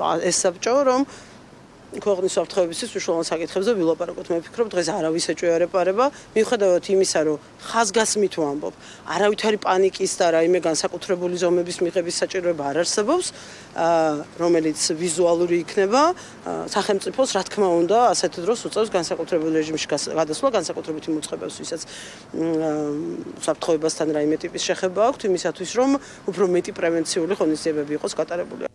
ეს საბჭო რომ ქვეყნის საფრთხეებისთვის უშუალო საკითხებზე ვილაპარაკოთ. მე ვფიქრობ, დღეს არავის ეჭვიარეპარება, მიუხედავად იმისა, რომ ხაზგასმით ვამბობ, არავითარი პანიკის და რაიმე განსაკუთრებული ზომების მიღების საჭიროება არ არსებობს, რომელიც ვიზუალური იქნება, სახელმწიფოს რა თქმა უნდა, ასეთ დროს უწევს განსაკუთრებულ რეჟიმში გადასვლა, განსაკუთრებით იმ ვისაც საფრთხეებასთან რაიმე ტიპის შეხება აქვს, იმისათვის, რომ უფრო მეტი პრევენციული ღონისძიებები იყოს გატარებული.